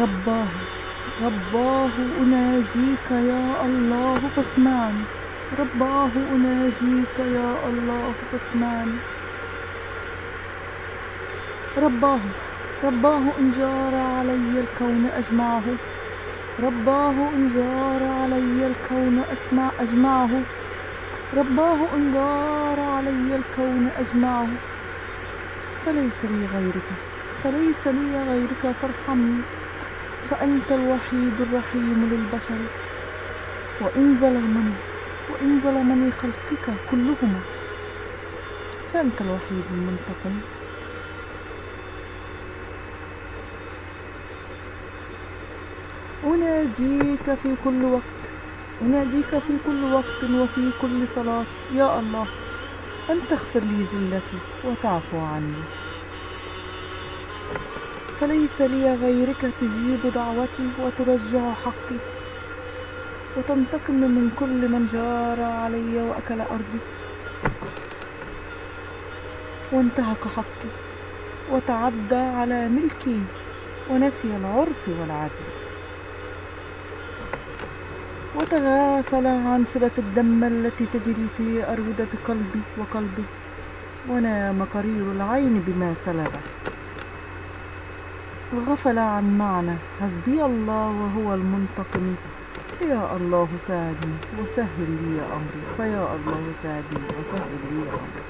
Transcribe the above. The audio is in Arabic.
رباه رباه أناجيك يا الله فاسمعني رباه أناجيك يا الله فاسمعني رباه رباه إن جار علي الكون أجمعه. رباه إن جار علي الكون أسمع أجمعه. رباه إن جار علي الكون أجمعه. فليس لي غيرك فليس لي غيرك فارحمني. فأنت الوحيد الرحيم للبشر. وإن ظلمني وإن ظلمني خلقك كلهما فأنت الوحيد المنتقم. أناديك في كل وقت أناديك في كل وقت وفي كل صلاة. يا الله أن تغفر لي زلتي وتعفو عني. فليس لي غيرك تجيب دعوتي وترجع حقي. وتنتقم من كل من جار علي وأكل أرضي. وانتهك حقي. وتعدى على ملكي. ونسي العرف والعدل. وتغافل عن صلة الدم التي تجري في أرودة قلبي وقلبي. ونام قرير العين بما سلبه. وغفل عن معنى. حسبي الله وهو المنتقم. يا الله ساعدني وسهل لي أمري. فيا الله ساعدني وسهل لي أمري.